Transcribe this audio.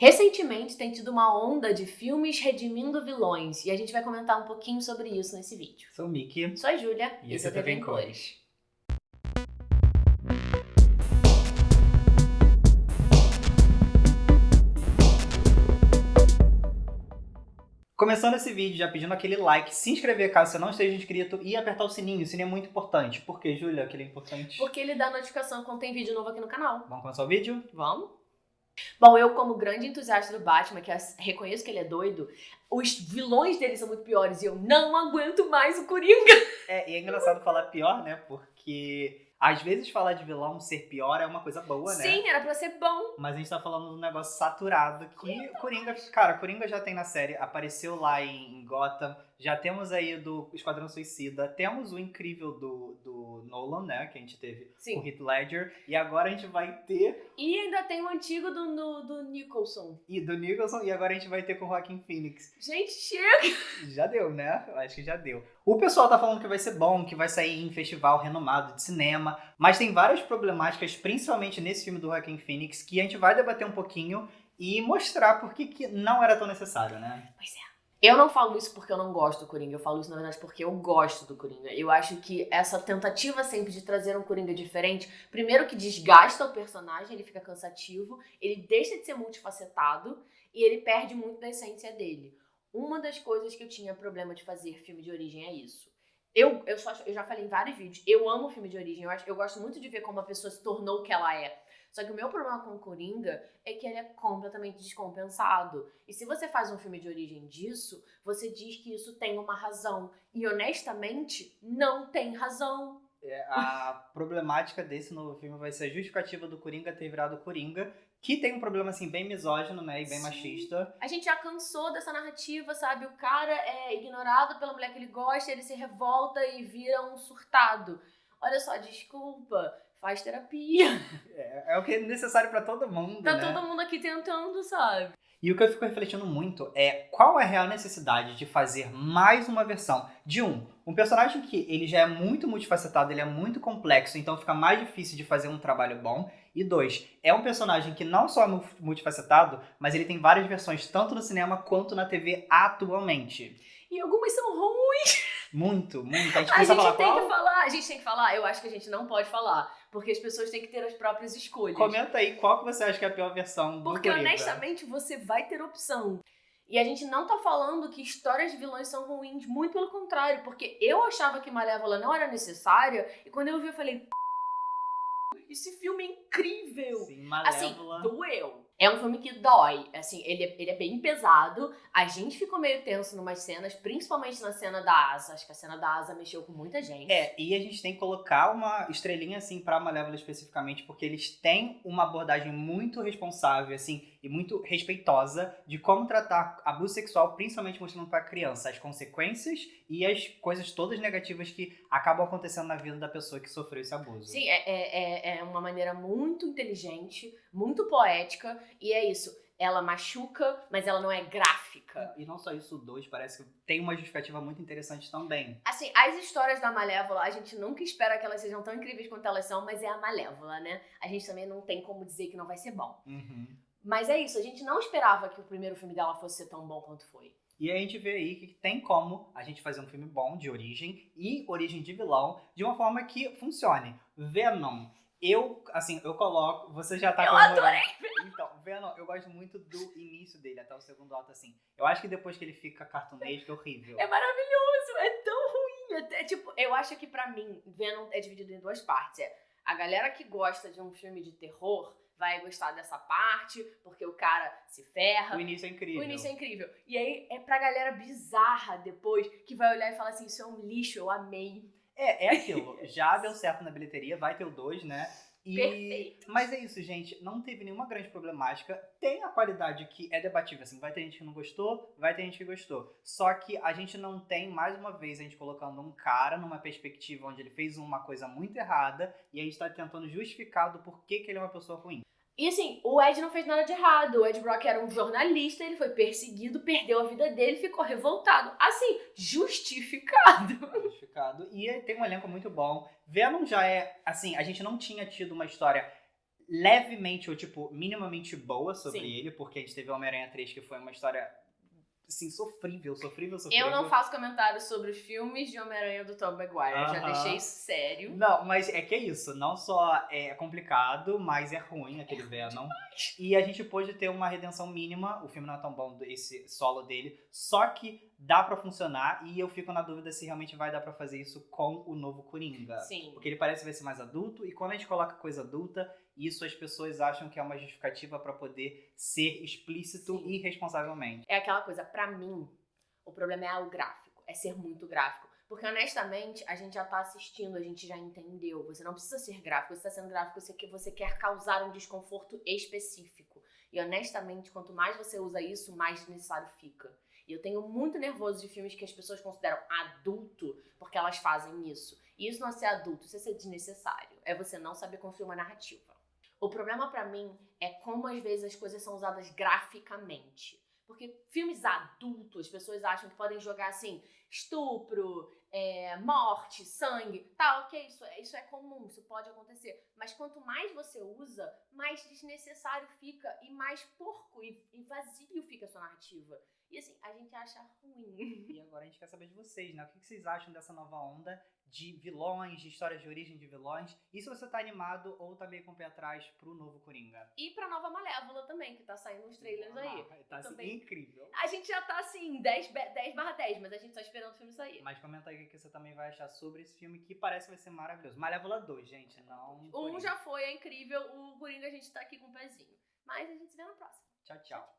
Recentemente tem tido uma onda de filmes redimindo vilões e a gente vai comentar um pouquinho sobre isso nesse vídeo. Sou o Mickey. Sou a Júlia E esse é TV em Cores. Começando esse vídeo, já pedindo aquele like, se inscrever caso você não esteja inscrito e apertar o sininho. O sininho é muito importante. Por que, Júlia, que ele é importante? Porque ele dá notificação quando tem vídeo novo aqui no canal. Vamos começar o vídeo? Vamos? Bom, eu como grande entusiasta do Batman, que reconheço que ele é doido, os vilões dele são muito piores e eu não aguento mais o Coringa. É, e é engraçado falar pior, né? Porque às vezes falar de vilão ser pior é uma coisa boa, né? Sim, era pra ser bom. Mas a gente tá falando de um negócio saturado que Coringa, cara, Coringa já tem na série, apareceu lá em Gotham, já temos aí do Esquadrão Suicida, temos o incrível do, do Nolan, né, que a gente teve Sim. com Heath Ledger, e agora a gente vai ter... E ainda tem o antigo do, do, do Nicholson. E do Nicholson, e agora a gente vai ter com o Joaquin Phoenix. Gente, chega! Já deu, né? Eu acho que já deu. O pessoal tá falando que vai ser bom, que vai sair em festival renomado de cinema, mas tem várias problemáticas, principalmente nesse filme do Joaquin Phoenix, que a gente vai debater um pouquinho e mostrar por que, que não era tão necessário, né? Pois é. Eu não falo isso porque eu não gosto do Coringa, eu falo isso na verdade porque eu gosto do Coringa. Eu acho que essa tentativa sempre de trazer um Coringa diferente, primeiro que desgasta o personagem, ele fica cansativo, ele deixa de ser multifacetado e ele perde muito da essência dele. Uma das coisas que eu tinha problema de fazer filme de origem é isso. Eu, eu, só, eu já falei em vários vídeos, eu amo filme de origem, eu, acho, eu gosto muito de ver como a pessoa se tornou o que ela é. Só que o meu problema com o Coringa é que ele é completamente descompensado. E se você faz um filme de origem disso, você diz que isso tem uma razão. E honestamente, não tem razão. É, a problemática desse novo filme vai ser a justificativa do Coringa ter virado Coringa, que tem um problema assim bem misógino, né, e bem Sim. machista. A gente já cansou dessa narrativa, sabe? O cara é ignorado pela mulher que ele gosta, ele se revolta e vira um surtado. Olha só, desculpa, faz terapia. É, é o que é necessário pra todo mundo, Tá né? todo mundo aqui tentando, sabe? E o que eu fico refletindo muito é qual é a real necessidade de fazer mais uma versão de um, um personagem que ele já é muito multifacetado, ele é muito complexo, então fica mais difícil de fazer um trabalho bom. E dois, é um personagem que não só é mu- multifacetado, mas ele tem várias versões tanto no cinema quanto na TV atualmente. E algumas são ruins. Muito, muito. A gente A gente falar tem qual? que falar, a gente tem que falar. Eu acho que a gente não pode falar, porque as pessoas têm que ter as próprias escolhas. Comenta aí qual que você acha que é a pior versão do Porque Coringa. honestamente você vai ter opção. E a gente não tá falando que histórias de vilões são ruins, muito pelo contrário, porque eu achava que Malévola não era necessária, e quando eu vi eu falei, "P***, esse filme é incrível. Sim, Assim, Malévola. doeu. É um filme que dói. Assim, ele é, ele é bem pesado. A gente ficou meio tenso numas cenas, principalmente na cena da asa. Acho que a cena da asa mexeu com muita gente. É, e a gente tem que colocar uma estrelinha assim pra Malévola especificamente, porque eles têm uma abordagem muito responsável, assim, e muito respeitosa de como tratar abuso sexual, principalmente mostrando pra criança as consequências e as coisas todas negativas que acabam acontecendo na vida da pessoa que sofreu esse abuso. Sim, é, é, é- é uma maneira muito inteligente, muito poética, e é isso. Ela machuca, mas ela não é gráfica. E não só isso, o 2 parece que tem uma justificativa muito interessante também. Assim, as histórias da Malévola, a gente nunca espera que elas sejam tão incríveis quanto elas são, mas é a Malévola, né? A gente também não tem como dizer que não vai ser bom. Uhum. Mas é isso, a gente não esperava que o primeiro filme dela fosse ser tão bom quanto foi. E a gente vê aí que tem como a gente fazer um filme bom de origem e origem de vilão de uma forma que funcione. Venom. Eu, assim, eu coloco. Você já tá Eu comemorando. Então, Venom, eu gosto muito do início dele até o segundo ato, assim. Eu acho que depois que ele fica cartunesco é horrível. É maravilhoso, é tão ruim. É, tipo, eu acho que pra mim, Venom é dividido em duas partes. É a galera que gosta de um filme de terror vai gostar dessa parte, porque o cara se ferra. O início é incrível. O início é incrível. E aí é pra galera bizarra depois, que vai olhar e falar assim: Isso é um lixo, eu amei. É, é aquilo. Já deu certo na bilheteria, vai ter o 2, né? E... Perfeito. Mas é isso, gente. Não teve nenhuma grande problemática. Tem a qualidade que é debatível, assim. Vai ter gente que não gostou, vai ter gente que gostou. Só que a gente não tem, mais uma vez, a gente colocando um cara numa perspectiva onde ele fez uma coisa muito errada e a gente tá tentando justificar do porquê que ele é uma pessoa ruim. E assim, o Ed não fez nada de errado. O Ed Brock era um jornalista, ele foi perseguido, perdeu a vida dele, ficou revoltado. Assim, justificado. Justificado. E tem um elenco muito bom. Venom já é, assim, a gente não tinha tido uma história levemente ou, tipo, minimamente boa sobre Sim. ele, porque a gente teve Homem-Aranha 3, que foi uma história, assim, sofrível, sofrível, sofrível. Eu não faço comentários sobre filmes de Homem-Aranha do Tom Maguire. Eu já Aham. deixei isso sério. Não, mas é que é isso. Não só é complicado, mas é ruim aquele Venom. E a gente pôde ter uma redenção mínima. O filme não é tão bom, esse solo dele. Só que dá pra funcionar. E eu fico na dúvida se realmente vai dar pra fazer isso com o novo Coringa. Sim. Porque ele parece vai ser mais adulto. E quando a gente coloca coisa adulta, isso as pessoas acham que é uma justificativa pra poder ser explícito Sim. irresponsavelmente. É aquela coisa, pra mim, o problema é o gráfico, é ser muito gráfico. Porque honestamente, a gente já tá assistindo, a gente já entendeu. Você não precisa ser gráfico, você tá sendo gráfico porque você quer causar um desconforto específico. E honestamente, quanto mais você usa isso, mais desnecessário fica. E eu tenho muito nervoso de filmes que as pessoas consideram adulto porque elas fazem isso. E isso não é ser adulto, isso é ser desnecessário. É você não saber construir uma narrativa. O problema pra mim é como às vezes as coisas são usadas graficamente. Porque filmes adultos, as pessoas acham que podem jogar assim, estupro, é, morte, sangue. Tá, ok, isso é, isso é comum, isso pode acontecer. Mas quanto mais você usa, mais desnecessário fica e mais porco e, e vazio fica a sua narrativa. E assim, a gente acha ruim. E agora a gente quer saber de vocês, né? O que vocês acham dessa nova onda de vilões, de histórias de origem de vilões? E se você tá animado ou tá meio com o pé atrás pro novo Coringa? E pra nova Malévola também, que tá saindo uns trailers aí. Tá assim, também. incrível. A gente já tá assim, 10, be- 10 barra 10, mas a gente tá esperando o filme sair. Mas comenta aí o que você também vai achar sobre esse filme que parece que vai ser maravilhoso. Malévola 2, gente, não. Um Coringa. já foi, é incrível. O Coringa a gente tá aqui com o pezinho. Mas a gente se vê na próxima. Tchau, tchau.